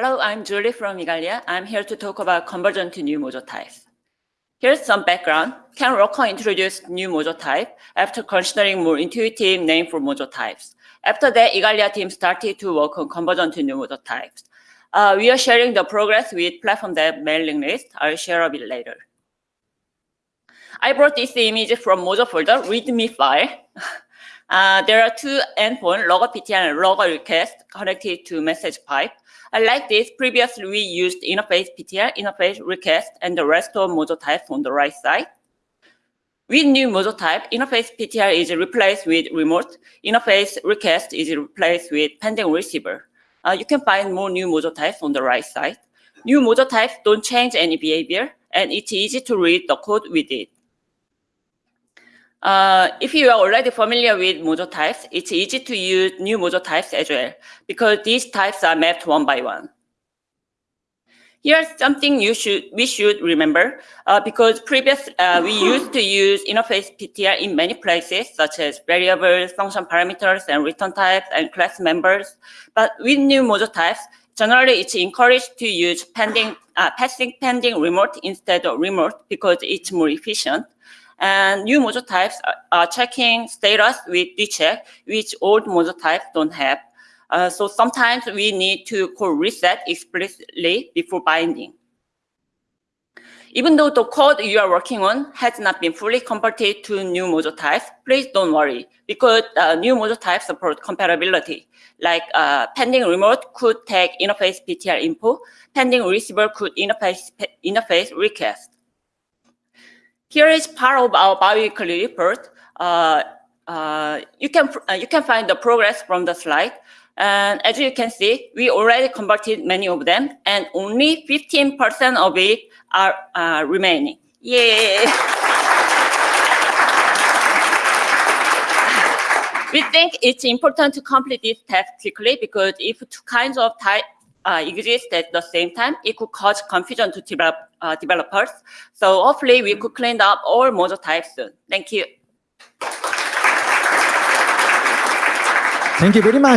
Hello, I'm Julie from Igalia. I'm here to talk about conversion to new Mojo types. Here's some background. Ken Rockot introduced new Mojo type after considering more intuitive name for Mojo types. After that, Igalia team started to work on conversion to new Mojo types. Uh, we are sharing the progress with platform dev mailing list. I'll share a bit later. I brought this image from Mojo folder, readme file. Uh, there are two endpoints, logger PTR and logger request connected to message pipe. Like this. Previously, we used interface PTR, interface request, and the rest of Mojo type on the right side. With new Mojo type, interface PTR is replaced with remote. Interface request is replaced with pending receiver. Uh, you can find more new Mojo types on the right side. New Mojo types don't change any behavior, and it's easy to read the code with it. Uh, if you are already familiar with Mojo types, it's easy to use new Mojo types as well, because these types are mapped one by one. Here's something you should we should remember, uh, because previous uh, we used to use interface PTR in many places, such as variables, function parameters, and return types, and class members. But with new Mojo types, generally it's encouraged to use pending, uh, passing pending remote instead of remote because it's more efficient. And new Mojo types are checking status with DCHECK, which old Mojo types don't have. Uh, so sometimes we need to call reset explicitly before binding. Even though the code you are working on has not been fully converted to new Mojo types, please don't worry, because uh, new Mojo types support compatibility. Like uh, pending remote could take interface PTR info, pending receiver could interface, interface request. Here is part of our biweekly report. Uh, uh, you can uh, you can find the progress from the slide. And as you can see, we already converted many of them, and only 15% of it are uh, remaining. Yay! we think it's important to complete this task quickly because if two kinds of type uh, exist at the same time, it could cause confusion to develop, uh, developers. So hopefully we could clean up all Mojo types soon. Thank you. Thank you very much.